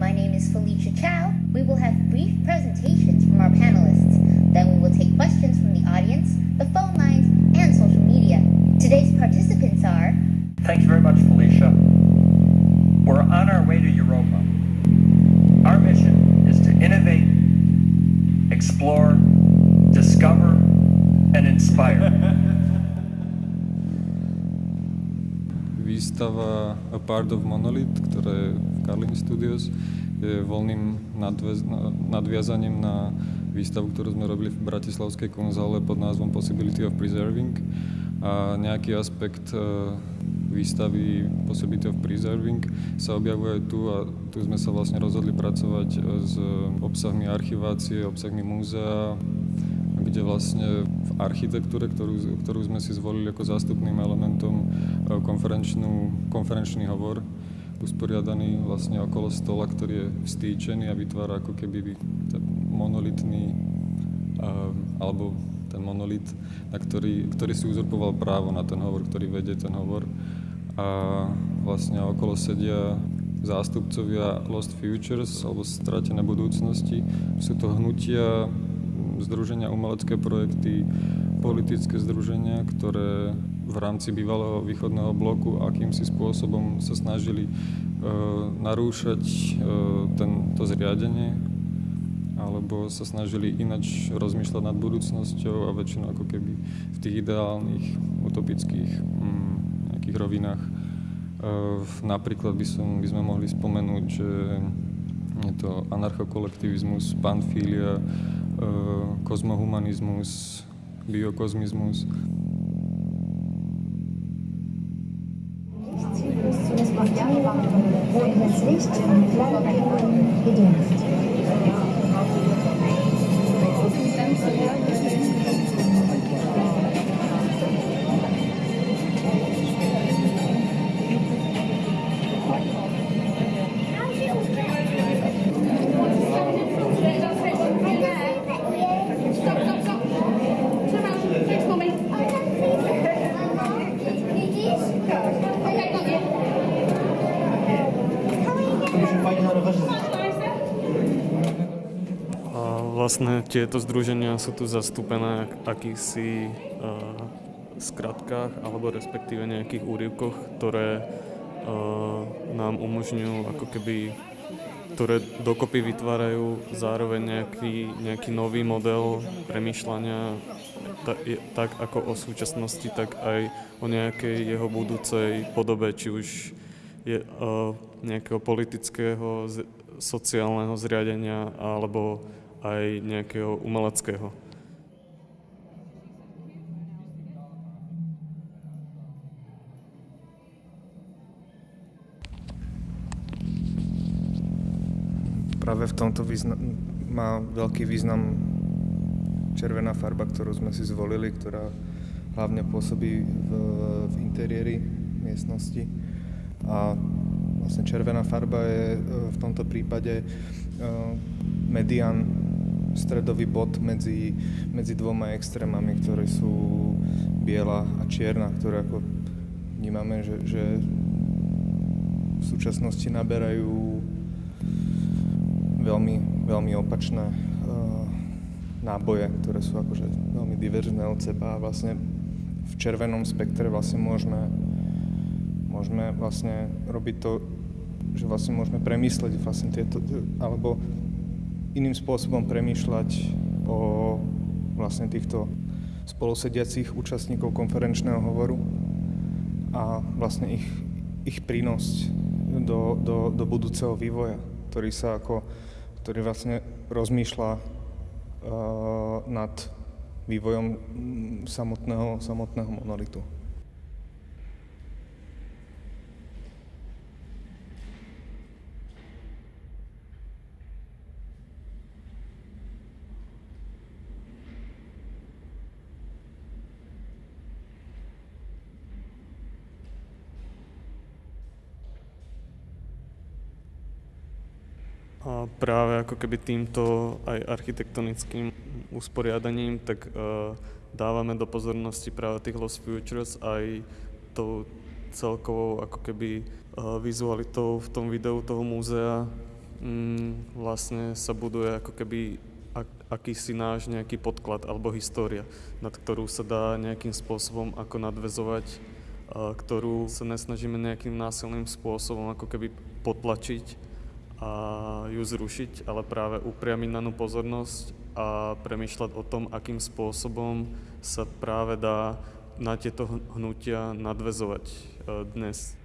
My name is Felicia Chow. We will have brief presentations from our panelists. Then we will take questions from the audience, the phone lines, and social media. Today's participants are Thank you very much, Felicia. We're on our way to Europa. Our mission is to innovate, explore, discover, and inspire. Výstava A Part of Monolith, ktorá je v Carlin Studios, je voľným nadviazaním na výstavu, ktorú sme robili v Bratislavskej konzále pod názvom Possibility of Preserving. A nejaký aspekt e, výstavy Possibility of Preserving sa objavuje tu a tu sme sa vlastne rozhodli pracovať e, s obsahmi archivácie, obsahmi múzea, kde vlastne v architektúre, ktorú, ktorú sme si zvolili ako zástupným elementom e, konferenčný hovor, usporiadaný vlastne okolo stola, ktorý je vstýčený a vytvára ako keby ten monolitný, e, alebo ten monolit, na ktorý, ktorý si uzurpoval právo na ten hovor, ktorý vedie ten hovor. A vlastne okolo sedia zástupcovia Lost Futures alebo Stratené budúcnosti. Sú to hnutia, združenia umelecké projekty, politické združenia, ktoré v rámci bývalého východného bloku akýmsi spôsobom sa snažili e, narúšať e, ten, to zriadenie alebo sa snažili inač rozmýšľať nad budúcnosťou a väčšinou ako keby v tých ideálnych, utopických mm, nejakých rovinách. E, napríklad by, som, by sme mohli spomenúť, že je to anarchokolektivizmus, panfília, Kosmohumanismus, Biokosmismus. Das Ziel ist, zunächst mal Fernwärme, wo in das Licht, Kleinkinder, Ideen ist. Vlastne tieto združenia sú tu zastúpené akýchsi uh, skratkách alebo respektíve nejakých úryvkoch, ktoré uh, nám umožňujú ako keby ktoré dokopy vytvárajú zároveň nejaký, nejaký nový model premýšľania ta, je, tak ako o súčasnosti, tak aj o nejakej jeho budúcej podobe, či už je uh, nejakého politického, z, sociálneho zriadenia alebo aj nejakého umeleckého. Práve v tomto význam, má veľký význam červená farba, ktorú sme si zvolili, ktorá hlavne pôsobí v, v interiéri miestnosti. A vlastne červená farba je e, v tomto prípade e, median, stredový bod medzi, medzi dvoma extrémami, ktoré sú biela a čierna, ktoré ako vnímame, že, že v súčasnosti naberajú veľmi, veľmi opačné uh, náboje, ktoré sú akože veľmi diverzné od seba a vlastne v červenom spektre vlastne môžeme, môžeme vlastne robiť to, že vlastne môžeme premysleť vlastne tieto, alebo iným spôsobom premýšľať o vlastne týchto spolusediacich účastníkov konferenčného hovoru a vlastne ich, ich prínos do, do, do budúceho vývoja, ktorý sa ako, ktorý vlastne rozmýšľa uh, nad vývojom samotného, samotného monolitu. A práve ako keby týmto aj architektonickým usporiadaním, tak uh, dávame do pozornosti práve tých Lost Futures aj tou celkovou ako keby uh, vizualitou v tom videu toho múzea. Mm, vlastne sa buduje ako keby ak, akýsi náš nejaký podklad alebo história, nad ktorú sa dá nejakým spôsobom ako nadvezovať, ktorú sa nesnažíme nejakým násilným spôsobom ako keby potlačiť a ju zrušiť, ale práve upriamiť ňu pozornosť a premýšľať o tom, akým spôsobom sa práve dá na tieto hnutia nadvezovať e, dnes.